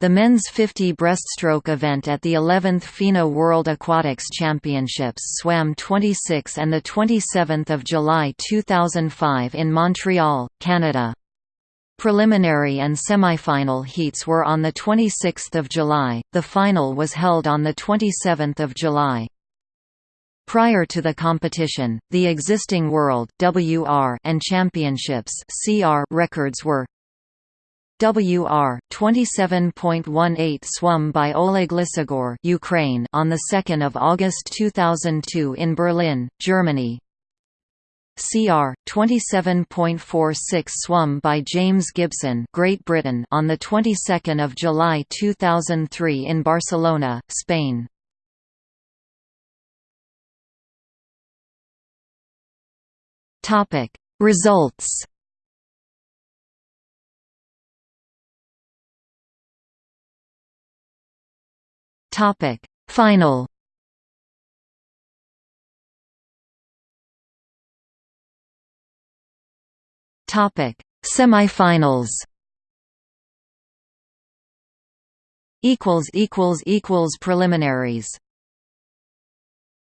The men's 50 breaststroke event at the 11th FINA World Aquatics Championships swam 26 and 27 July 2005 in Montreal, Canada. Preliminary and semifinal heats were on 26 July, the final was held on 27 July. Prior to the competition, the existing World WR and Championships CR records were WR 27.18 swum by Oleg Lysogor Ukraine on the 2nd of August 2002 in Berlin, Germany. CR 27.46 swum by James Gibson Great Britain on the 22nd of July 2003 in Barcelona, Spain. Topic Results Topic. Final. Topic. Semifinals. Equals equals equals preliminaries